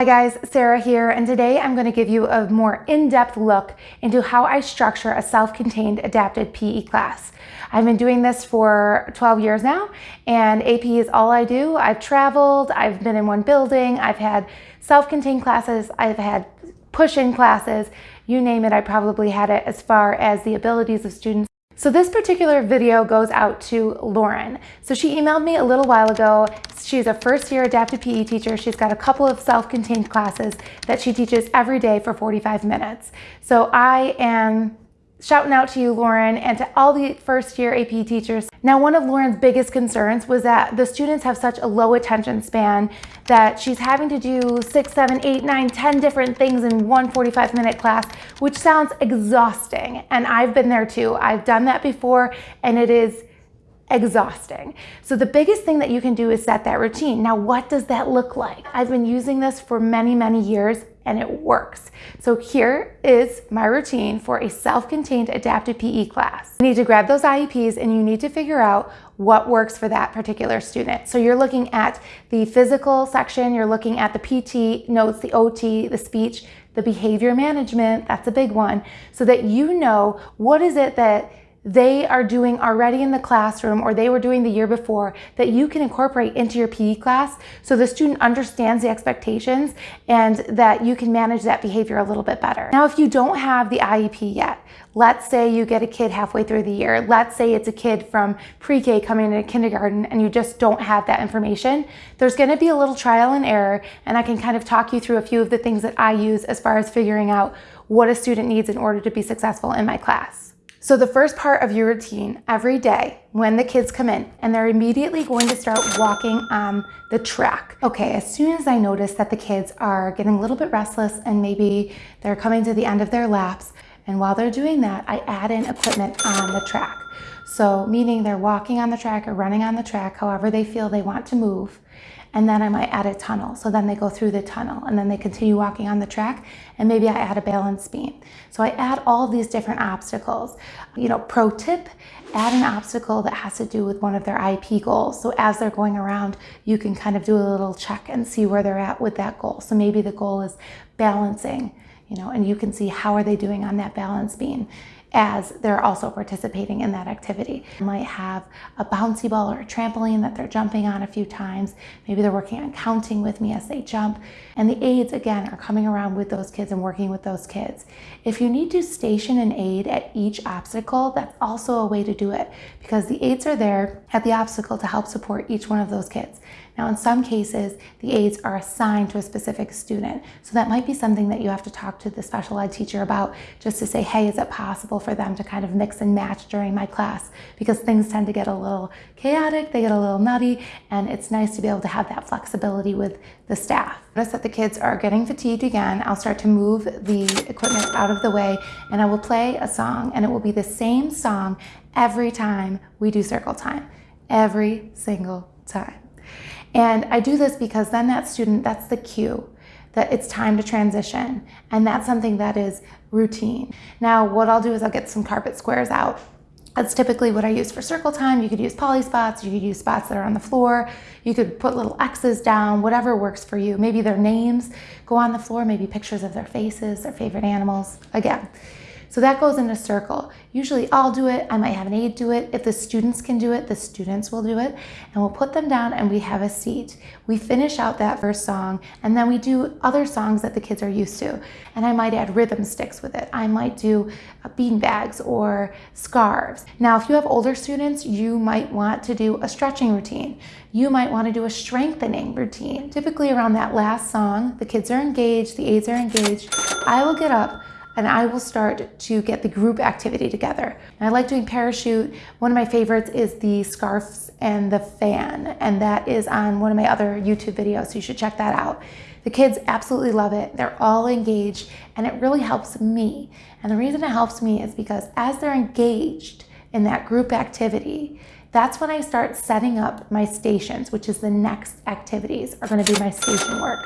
Hi guys, Sarah here, and today I'm going to give you a more in-depth look into how I structure a self-contained adapted PE class. I've been doing this for 12 years now, and AP is all I do. I've traveled, I've been in one building, I've had self-contained classes, I've had push-in classes, you name it, I probably had it as far as the abilities of students so this particular video goes out to Lauren. So she emailed me a little while ago. She's a first year adapted PE teacher. She's got a couple of self-contained classes that she teaches every day for 45 minutes. So I am shouting out to you, Lauren, and to all the first year AP teachers. Now, one of Lauren's biggest concerns was that the students have such a low attention span that she's having to do six, seven, eight, nine, ten different things in one 45 minute class, which sounds exhausting. And I've been there too. I've done that before and it is exhausting. So the biggest thing that you can do is set that routine. Now, what does that look like? I've been using this for many, many years and it works. So here is my routine for a self-contained adapted PE class. You need to grab those IEPs and you need to figure out what works for that particular student. So you're looking at the physical section, you're looking at the PT notes, the OT, the speech, the behavior management, that's a big one, so that you know what is it that they are doing already in the classroom or they were doing the year before that you can incorporate into your PE class so the student understands the expectations and that you can manage that behavior a little bit better. Now, if you don't have the IEP yet, let's say you get a kid halfway through the year, let's say it's a kid from pre-K coming into kindergarten and you just don't have that information, there's gonna be a little trial and error and I can kind of talk you through a few of the things that I use as far as figuring out what a student needs in order to be successful in my class. So the first part of your routine every day when the kids come in and they're immediately going to start walking on the track. Okay, as soon as I notice that the kids are getting a little bit restless and maybe they're coming to the end of their laps, and while they're doing that, I add in equipment on the track. So meaning they're walking on the track or running on the track, however they feel they want to move and then I might add a tunnel. So then they go through the tunnel and then they continue walking on the track and maybe I add a balance beam. So I add all these different obstacles. You know, pro tip, add an obstacle that has to do with one of their IEP goals. So as they're going around, you can kind of do a little check and see where they're at with that goal. So maybe the goal is balancing, you know, and you can see how are they doing on that balance beam as they're also participating in that activity. They might have a bouncy ball or a trampoline that they're jumping on a few times. Maybe they're working on counting with me as they jump. And the aides, again, are coming around with those kids and working with those kids. If you need to station an aide at each obstacle, that's also a way to do it because the aides are there at the obstacle to help support each one of those kids. Now, in some cases, the aides are assigned to a specific student. So that might be something that you have to talk to the special ed teacher about just to say, hey, is it possible for them to kind of mix and match during my class? Because things tend to get a little chaotic, they get a little nutty, and it's nice to be able to have that flexibility with the staff. Notice that the kids are getting fatigued again. I'll start to move the equipment out of the way and I will play a song and it will be the same song every time we do circle time, every single time. And I do this because then that student, that's the cue that it's time to transition. And that's something that is routine. Now, what I'll do is I'll get some carpet squares out. That's typically what I use for circle time. You could use poly spots, you could use spots that are on the floor, you could put little X's down, whatever works for you. Maybe their names go on the floor, maybe pictures of their faces, their favorite animals. Again, so that goes in a circle. Usually I'll do it, I might have an aide do it. If the students can do it, the students will do it. And we'll put them down and we have a seat. We finish out that first song and then we do other songs that the kids are used to. And I might add rhythm sticks with it. I might do uh, bean bags or scarves. Now, if you have older students, you might want to do a stretching routine. You might want to do a strengthening routine. Typically around that last song, the kids are engaged, the aides are engaged. I will get up and I will start to get the group activity together. And I like doing parachute. One of my favorites is the scarves and the fan, and that is on one of my other YouTube videos, so you should check that out. The kids absolutely love it. They're all engaged, and it really helps me. And the reason it helps me is because as they're engaged in that group activity, that's when I start setting up my stations, which is the next activities are gonna be my station work.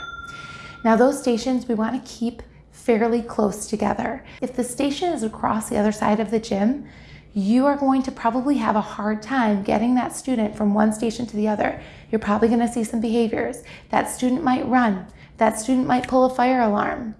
Now those stations we wanna keep fairly close together. If the station is across the other side of the gym, you are going to probably have a hard time getting that student from one station to the other. You're probably gonna see some behaviors. That student might run. that student might pull a fire alarm.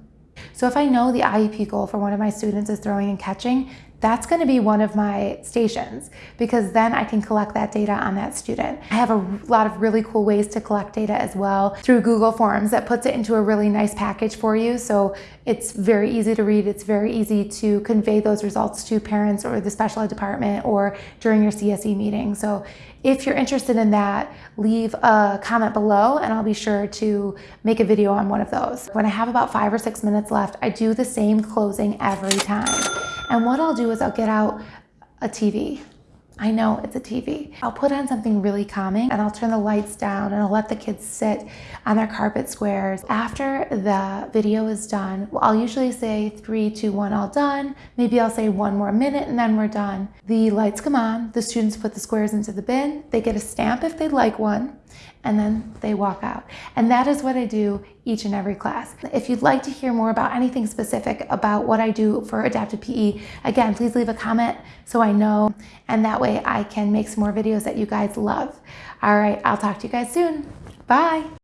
So if I know the IEP goal for one of my students is throwing and catching, that's going to be one of my stations because then I can collect that data on that student. I have a lot of really cool ways to collect data as well through Google Forms that puts it into a really nice package for you. So it's very easy to read. It's very easy to convey those results to parents or the special ed department or during your CSE meeting. So if you're interested in that, leave a comment below and I'll be sure to make a video on one of those. When I have about five or six minutes left, I do the same closing every time. And what I'll do is I'll get out a TV. I know it's a TV. I'll put on something really calming and I'll turn the lights down and I'll let the kids sit on their carpet squares. After the video is done, I'll usually say three, two, one, all done. Maybe I'll say one more minute and then we're done. The lights come on, the students put the squares into the bin, they get a stamp if they'd like one, and then they walk out. And that is what I do each and every class. If you'd like to hear more about anything specific about what I do for adapted PE, again, please leave a comment so I know, and that way I can make some more videos that you guys love. All right, I'll talk to you guys soon. Bye.